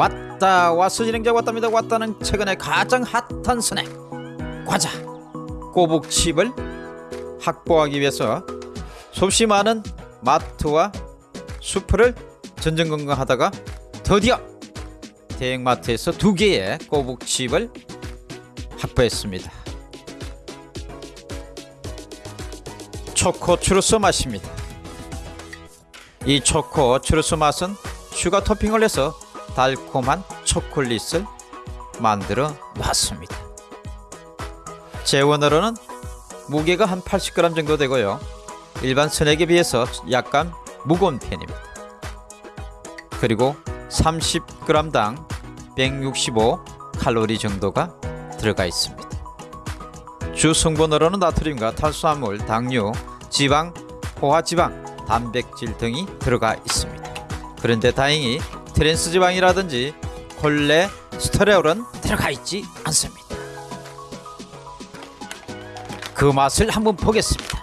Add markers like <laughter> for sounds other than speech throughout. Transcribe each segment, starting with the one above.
왔다 왔어 진행자 왔답니다 왔다는 최근에 가장 핫한 스낵 과자 꼬북칩을 확보하기 위해서 수없이 많은 마트와 슈퍼를 전전긍긍하다가 드디어 대형마트에서 두 개의 꼬북칩을 확보했습니다. 초코 추르스 맛입니다. 이 초코 츄러스 맛은 sugar 토핑을 해서 달콤한 초콜릿을 만들어 놨습니다. 제원으로는 무게가 한 80g 정도 되고요. 일반 스낵에 비해서 약간 무거운 편입니다. 그리고 30g당 165 칼로리 정도가 들어가 있습니다. 주 성분으로는 나트륨과 탄수화물, 당류, 지방, 포화지방, 단백질 등이 들어가 있습니다. 그런데 다행히 트랜스 지방이라든지 콜레스테롤은 들어가 있지 않습니다. 그 맛을 한번 보겠습니다.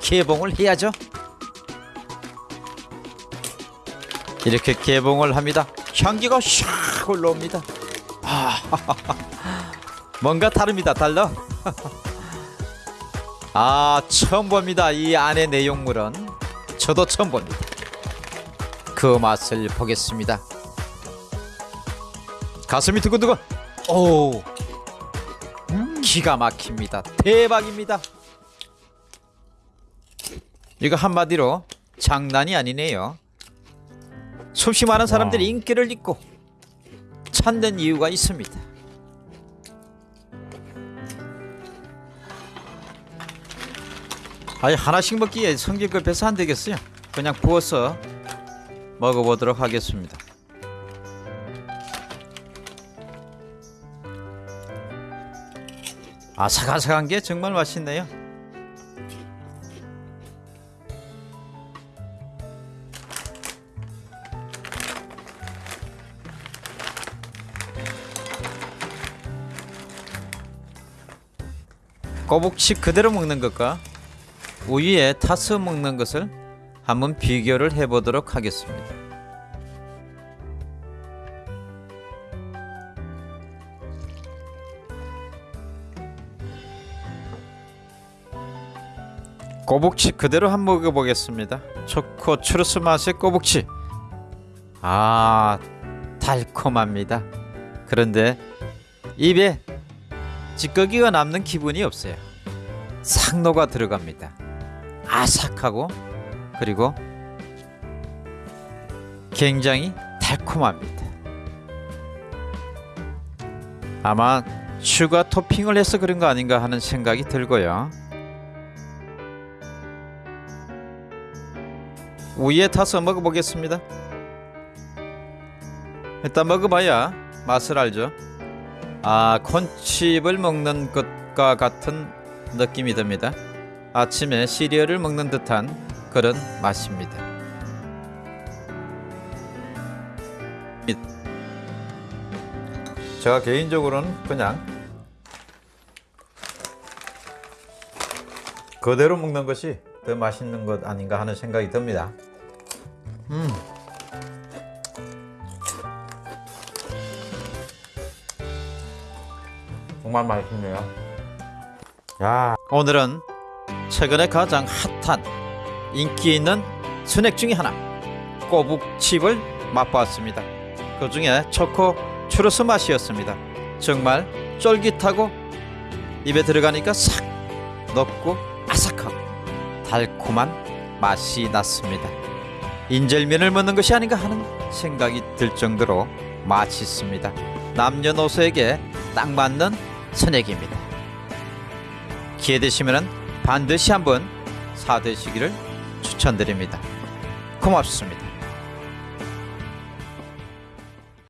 개봉을 해야죠. 이렇게 개봉을 합니다. 향기가 샥 올라옵니다. 아, <laughs> 뭔가 다릅니다. 달라. <laughs> 아, 처음 봅니다. 이 안의 내용물은 저도 처음 봅니다. 그 맛을 보겠습니다. 가슴이 두근두근. 오, 기가 막힙니다. 대박입니다. 이거 한마디로 장난이 아니네요. 수십 많은 사람들이 인기를 잊고 찾는 이유가 있습니다. 아니 하나씩 먹기에 성질급해서 안 되겠어요. 그냥 부어서 먹어보도록 하겠습니다. 아삭아삭한 게 정말 맛있네요. 꼬북치 그대로 먹는 것과 우유에 타서 먹는 것을 한번 비교를 해보도록 하겠습니다. 꼬북치 그대로 한 번 먹어보겠습니다. 초코 추르스 맛의 꼬북치. 아 달콤합니다. 그런데 입에 찌꺼기가 남는 기분이 없어요. 상노가 들어갑니다. 아삭하고 그리고 굉장히 달콤합니다. 아마 sugar 토핑을 해서 그런 거 아닌가 하는 생각이 들고요. 우유에 타서 먹어보겠습니다. 일단 먹어봐야 맛을 알죠. 아 콘칩을 먹는 것과 같은 느낌이 듭니다. 아침에 시리얼을 먹는 듯한 그런 맛입니다. 제가 개인적으로는 그냥 그대로 먹는 것이 더 맛있는 것 아닌가 하는 생각이 듭니다. 음. 정말 맛있네요. 야, 오늘은 최근에 가장 핫한 인기 있는 스낵 중에 하나 꼬북칩을 맛보았습니다. 그 중에 초코 추러스 맛이었습니다. 정말 쫄깃하고 입에 들어가니까 싹 넣고 아삭하고 달콤한 맛이 났습니다. 인절미를 먹는 것이 아닌가 하는 생각이 들 정도로 맛있습니다. 남녀노소에게 딱 맞는 스낵입니다. 기회 되시면 반드시 한번 사드시기를 추천드립니다. 고맙습니다.